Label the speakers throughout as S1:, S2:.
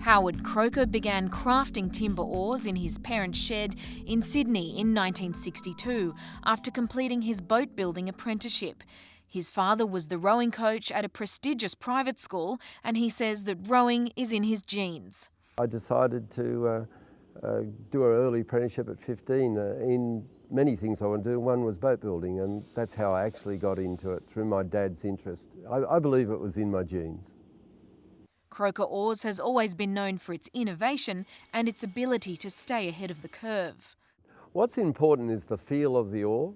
S1: Howard Croker began crafting timber oars in his parents' shed in Sydney in 1962 after completing his boat building apprenticeship. His father was the rowing coach at a prestigious private school, and he says that rowing is in his genes.
S2: I decided to uh, uh, do an early apprenticeship at 15 uh, in many things I wanted to do. One was boat building, and that's how I actually got into it through my dad's interest. I, I believe it was in my genes.
S1: Croker Oars has always been known for its innovation and its ability to stay ahead of the curve.
S2: What's important is the feel of the oar.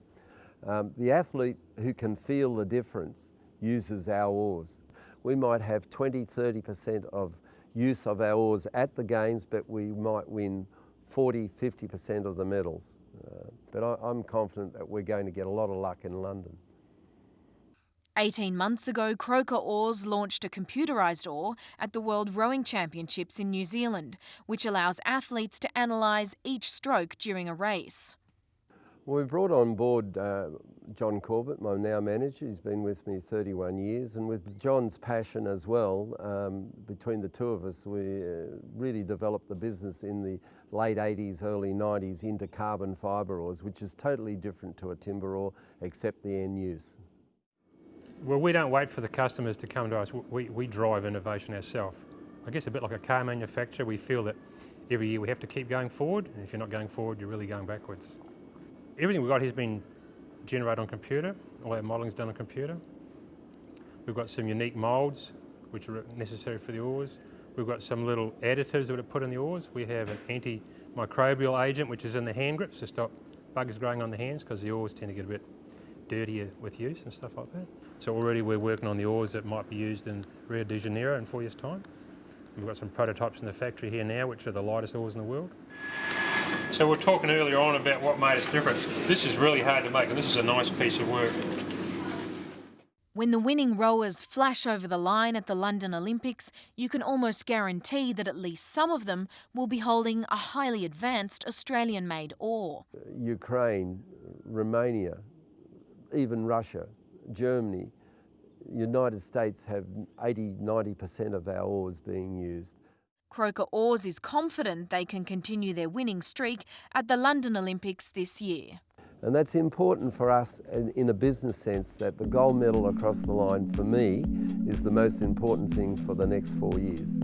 S2: Um, the athlete who can feel the difference uses our oars. We might have 20, 30% of use of our oars at the games, but we might win 40, 50% of the medals. Uh, but I, I'm confident that we're going to get a lot of luck in London.
S1: 18 months ago, Croker Oars launched a computerised oar at the World Rowing Championships in New Zealand, which allows athletes to analyse each stroke during a race.
S2: Well, we brought on board uh, John Corbett, my now manager. He's been with me 31 years, and with John's passion as well, um, between the two of us, we uh, really developed the business in the late 80s, early 90s into carbon fibre oars, which is totally different to a timber oar, except the end use.
S3: Well, we don't wait for the customers to come to us. We, we drive innovation ourselves. I guess a bit like a car manufacturer, we feel that every year we have to keep going forward, and if you're not going forward, you're really going backwards everything we've got has been generated on computer, all our modelling's done on computer. We've got some unique moulds which are necessary for the oars. We've got some little additives that we put in the oars. We have an antimicrobial agent which is in the hand grips to stop bugs growing on the hands because the oars tend to get a bit dirtier with use and stuff like that. So already we're working on the oars that might be used in Rio de Janeiro in four years' time. We've got some prototypes in the factory here now which are the lightest oars in the world. So we are talking earlier on about what made us different. This is really hard to make and this is a nice piece of work.
S1: When the winning rowers flash over the line at the London Olympics, you can almost guarantee that at least some of them will be holding a highly advanced Australian-made oar.
S2: Ukraine, Romania, even Russia, Germany, United States have 80, 90% of our oars being used.
S1: Croker Oars is confident they can continue their winning streak at the London Olympics this year.
S2: And that's important for us in a business sense that the gold medal across the line for me is the most important thing for the next four years.